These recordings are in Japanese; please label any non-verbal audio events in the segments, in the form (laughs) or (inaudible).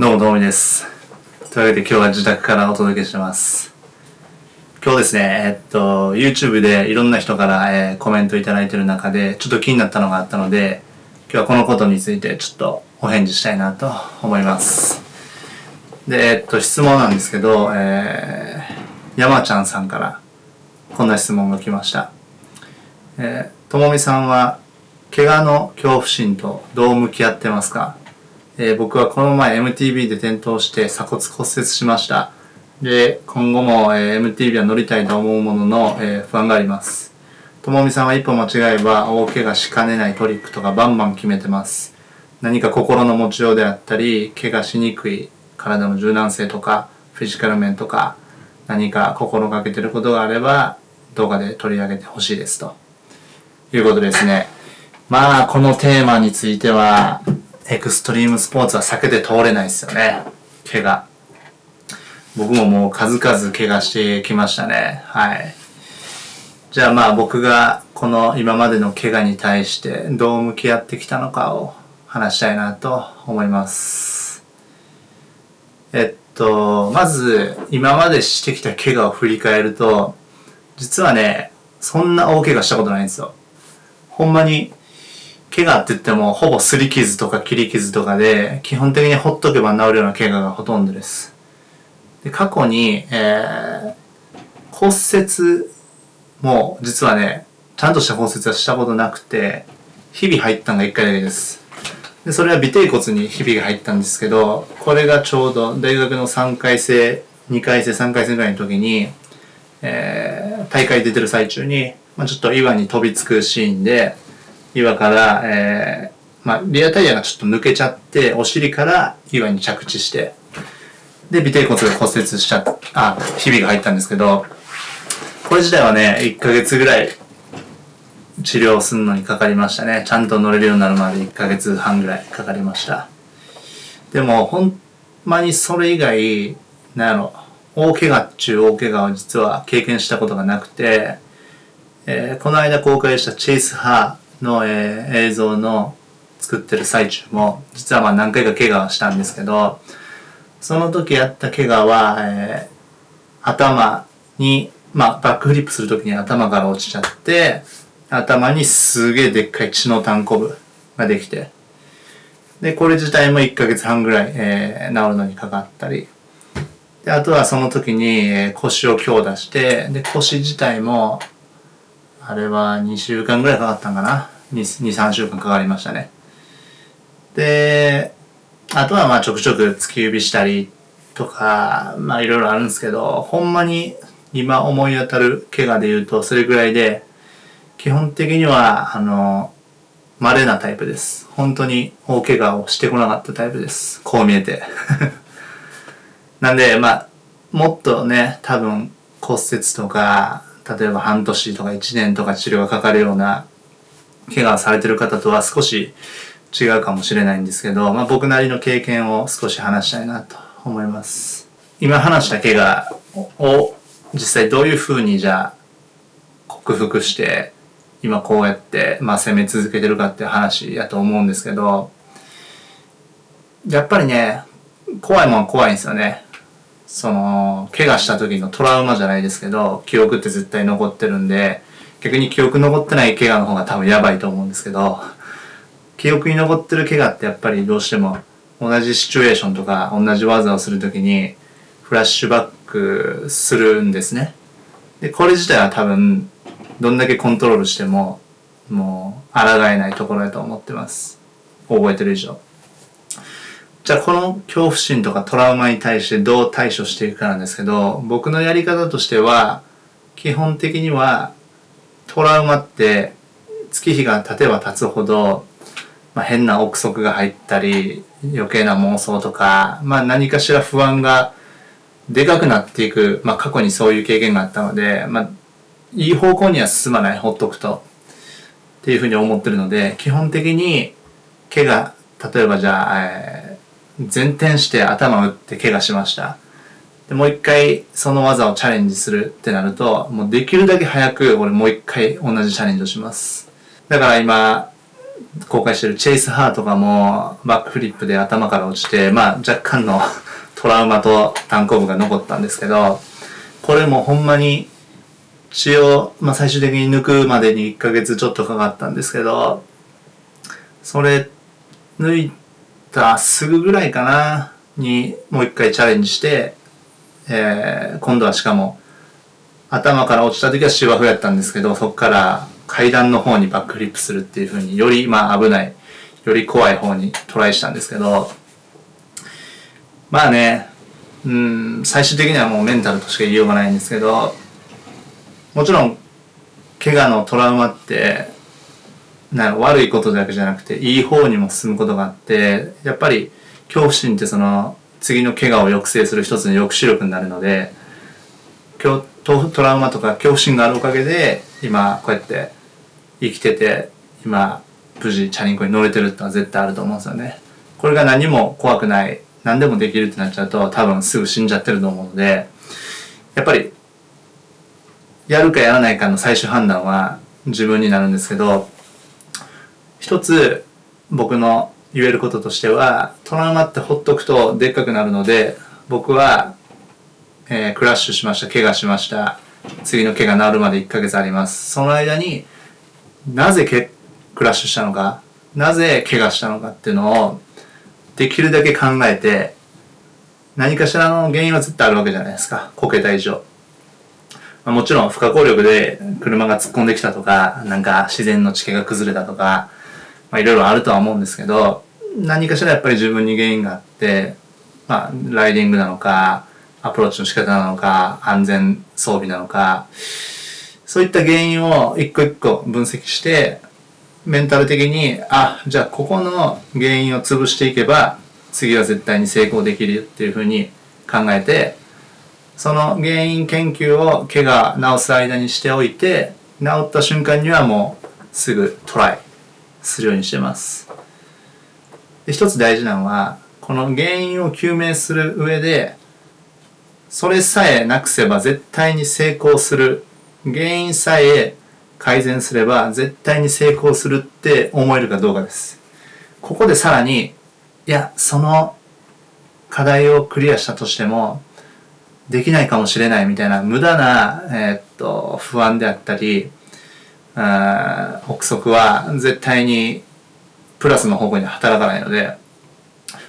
どうもどうもです。というわけで今日は自宅からお届けします。今日ですね、えっと、YouTube でいろんな人から、えー、コメントいただいてる中で、ちょっと気になったのがあったので、今日はこのことについてちょっとお返事したいなと思います。で、えっと、質問なんですけど、えー、山ちゃんさんからこんな質問が来ました。え、ともみさんは、怪我の恐怖心とどう向き合ってますか？えー、僕はこの前 MTB で転倒して鎖骨骨折しました。で、今後も、えー、MTB は乗りたいと思うものの、えー、不安があります。ともみさんは一歩間違えば大怪我しかねないトリックとかバンバン決めてます。何か心の持ちようであったり、怪我しにくい体の柔軟性とか、フィジカル面とか、何か心がけてることがあれば、動画で取り上げてほしいですと。いうことですね。まあ、このテーマについては、エクストリームスポーツは避けて通れないですよね。怪我。僕ももう数々怪我してきましたね。はい。じゃあまあ僕がこの今までの怪我に対してどう向き合ってきたのかを話したいなと思います。えっと、まず今までしてきた怪我を振り返ると、実はね、そんな大怪我したことないんですよ。ほんまに怪我って言ってもほぼ擦り傷とか切り傷とかで基本的にほっとけば治るような怪我がほとんどです。で過去に、えー、骨折も実はねちゃんとした骨折はしたことなくて日々入ったのが1回だけです。でそれは尾てい骨にひびが入ったんですけどこれがちょうど大学の3回生2回生3回生ぐらいの時に、えー、大会出てる最中に、まあ、ちょっと岩に飛びつくシーンで岩から、えー、まあ、リアタイヤがちょっと抜けちゃって、お尻から岩に着地して、で、尾てい骨が骨折しちゃった、あ、ひびが入ったんですけど、これ自体はね、1ヶ月ぐらい治療するのにかかりましたね。ちゃんと乗れるようになるまで1ヶ月半ぐらいかかりました。でも、ほんまにそれ以外、なんやろ、大怪我っちゅう大怪我は実は経験したことがなくて、えー、この間公開したチェイス・ハの、えー、映像の作ってる最中も実はまあ何回か怪我をしたんですけどその時やった怪我は、えー、頭に、まあ、バックフリップする時に頭から落ちちゃって頭にすげえでっかい血の単コブができてでこれ自体も1ヶ月半ぐらい、えー、治るのにかかったり。であとはその時に、え、腰を強打してで腰自体もあれは2週間ぐらいかかったんかな。2、3週間かかりましたね。で、あとはまあちょくちょく突き指したりとか、まあいろいろあるんですけど、ほんまに今思い当たる怪我で言うとそれぐらいで、基本的には、あの、稀なタイプです。本当に大怪我をしてこなかったタイプです。こう見えて。(laughs) なんで、まあ、もっとね、多分骨折とか、例えば半年とか1年とか治療がかかるような怪我をされてる方とは少し違うかもしれないんですけど、まあ、僕なりの経験を少し話したいなと思います。今話した怪我を実際どういうふうにじゃあ克服して今こうやって、まあ、攻め続けてるかっていう話やと思うんですけどやっぱりね怖いもんは怖いんですよね。その、怪我した時のトラウマじゃないですけど、記憶って絶対残ってるんで、逆に記憶残ってない怪我の方が多分やばいと思うんですけど、記憶に残ってる怪我ってやっぱりどうしても同じシチュエーションとか同じ技をするときにフラッシュバックするんですね。で、これ自体は多分どんだけコントロールしてももう抗えないところだと思ってます。覚えてる以上。じゃあこの恐怖心とかトラウマに対してどう対処していくかなんですけど、僕のやり方としては、基本的にはトラウマって月日が経てば経つほど、まあ、変な憶測が入ったり、余計な妄想とか、まあ何かしら不安がでかくなっていく、まあ過去にそういう経験があったので、まあいい方向には進まない、ほっとくと。っていうふうに思ってるので、基本的に怪我、例えばじゃあ、えー前転して頭打って怪我しました。でもう一回その技をチャレンジするってなると、もうできるだけ早く俺もう一回同じチャレンジをします。だから今、公開してるチェイス・ハーとかもバックフリップで頭から落ちて、まあ若干の (laughs) トラウマと単行部が残ったんですけど、これもほんまに血を、まあ、最終的に抜くまでに1ヶ月ちょっとかかったんですけど、それ抜いたすぐぐらいかなにもう一回チャレンジして、えー、今度はしかも頭から落ちた時は芝生やったんですけど、そこから階段の方にバックフリップするっていう風によりまあ危ない、より怖い方にトライしたんですけど、まあね、うん、最終的にはもうメンタルとしか言いようがないんですけど、もちろん、怪我のトラウマって、な悪いことだけじゃなくて、いい方にも進むことがあって、やっぱり恐怖心ってその、次の怪我を抑制する一つの抑止力になるので、トトラウマとか恐怖心があるおかげで、今こうやって生きてて、今無事チャリンコに乗れてるってのは絶対あると思うんですよね。これが何も怖くない、何でもできるってなっちゃうと多分すぐ死んじゃってると思うので、やっぱりやるかやらないかの最終判断は自分になるんですけど、一つ僕の言えることとしては、トラウマってほっとくとでっかくなるので、僕は、えー、クラッシュしました、怪我しました。次の怪我治るまで1ヶ月あります。その間になぜけクラッシュしたのか、なぜ怪我したのかっていうのをできるだけ考えて、何かしらの原因は絶対あるわけじゃないですか。こけた以上。まあ、もちろん不可抗力で車が突っ込んできたとか、なんか自然の地形が崩れたとか、まあいろいろあるとは思うんですけど、何かしらやっぱり自分に原因があって、まあライディングなのか、アプローチの仕方なのか、安全装備なのか、そういった原因を一個一個分析して、メンタル的に、あ、じゃあここの原因を潰していけば、次は絶対に成功できるよっていうふうに考えて、その原因研究を怪我治す間にしておいて治った瞬間にはもうすぐトライ。するようにしてます。で一つ大事なのはこの原因を究明する上でそれさえなくせば絶対に成功する。原因さえ改善すれば絶対に成功するって思えるかどうかです。ここでさらにいやその課題をクリアしたとしてもできないかもしれないみたいな無駄な、えー、っと不安であったり憶測は絶対にプラスの方向に働かないので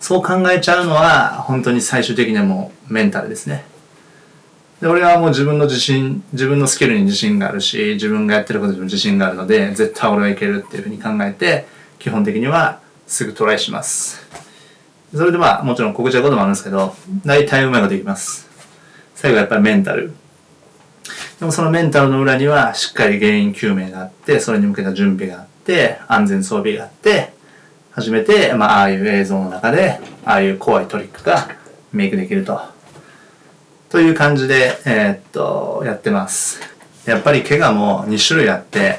そう考えちゃうのは本当に最終的にはもうメンタルですね。で俺はもう自分の自信自分のスキルに自信があるし自分がやってることにも自信があるので絶対俺はいけるっていうふうに考えて基本的にはすぐトライしますそれでまあもちろん告知はこともあるんですけど大体うまいこといきます最後やっぱりメンタル。でもそのメンタルの裏にはしっかり原因究明があって、それに向けた準備があって、安全装備があって、初めて、まあ、ああいう映像の中で、ああいう怖いトリックがメイクできると。という感じで、えー、っと、やってます。やっぱり怪我も2種類あって、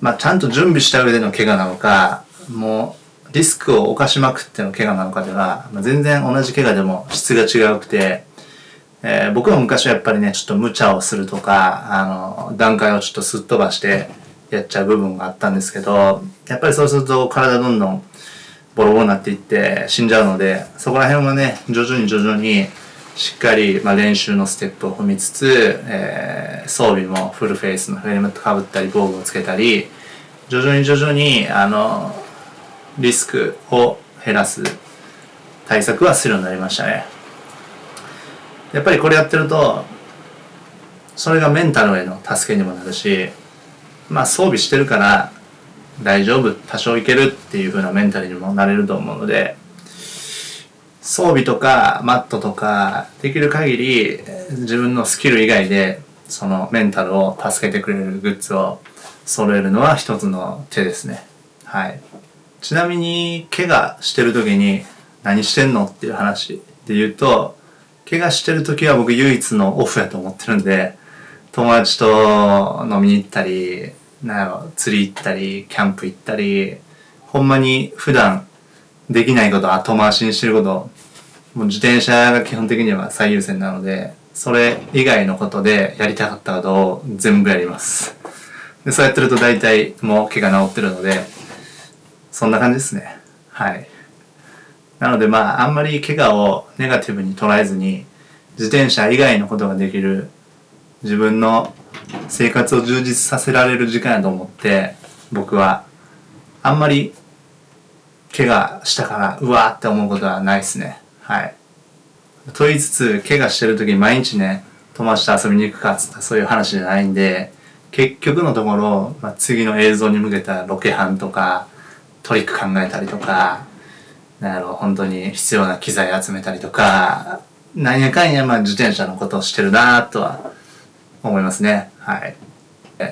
まあ、ちゃんと準備した上での怪我なのか、もう、リスクを犯しまくっての怪我なのかでは、まあ、全然同じ怪我でも質が違うくて、えー、僕も昔はやっぱりね、ちょっと無茶をするとか、あの、段階をちょっとすっ飛ばしてやっちゃう部分があったんですけど、やっぱりそうすると体どんどんボロボロになっていって死んじゃうので、そこら辺はね、徐々に徐々にしっかり、まあ、練習のステップを踏みつつ、えー、装備もフルフェイスのヘルメットかぶったり、防具をつけたり、徐々に徐々に、あの、リスクを減らす対策はするようになりましたね。やっぱりこれやってるとそれがメンタルへの助けにもなるしまあ装備してるから大丈夫多少いけるっていう風なメンタルにもなれると思うので装備とかマットとかできる限り自分のスキル以外でそのメンタルを助けてくれるグッズを揃えるのは一つの手ですね。はい。ちなみに怪我してる時に何してんのっていう話で言うと怪我してる時は僕唯一のオフやと思ってるんで、友達と飲みに行ったり、なんやろ、釣り行ったり、キャンプ行ったり、ほんまに普段できないこと後回しにしてること、もう自転車が基本的には最優先なので、それ以外のことでやりたかったことを全部やります。でそうやってると大体もう怪我治ってるので、そんな感じですねはいなのでまああんまり怪我をネガティブに捉えずに自転車以外のことができる自分の生活を充実させられる時間やと思って僕はあんまり怪我したからうわーって思うことはないですね。はい。と言いつつ怪我してる時に毎日ね友達と遊びに行くかっつったそういう話じゃないんで結局のところ、まあ、次の映像に向けたロケハンとかトリック考えたりとかなんやろ本当に必要な機材集めたりとかなんやかんやまあ自転車のことをしてるなとは思いますね。はい。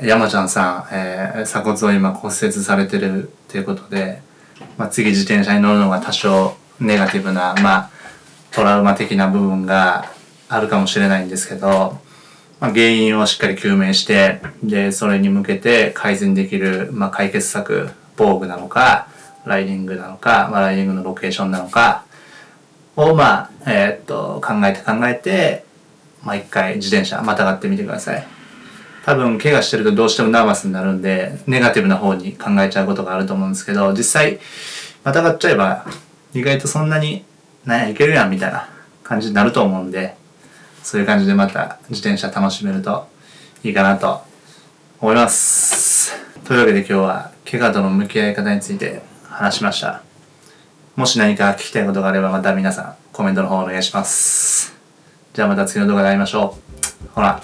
山ちゃんさん、えー、鎖骨を今骨折されてるっていうことで、まあ、次自転車に乗るのが多少ネガティブなまあトラウマ的な部分があるかもしれないんですけど、まあ、原因をしっかり究明してでそれに向けて改善できる、まあ、解決策防具なのかライディングなのか、まあ、ライディングのロケーションなのかをまあえー、っと考えて考えてまあ一回自転車またがってみてください。多分怪我してるとどうしてもナーバスになるんでネガティブな方に考えちゃうことがあると思うんですけど実際またがっちゃえば意外とそんなになんやいけるやんみたいな感じになると思うんでそういう感じでまた自転車楽しめるといいかなと思います。というわけで今日は怪我との向き合い方について話しました。もし何か聞きたいことがあればまた皆さんコメントの方お願いします。じゃあまた次の動画で会いましょう。ほら。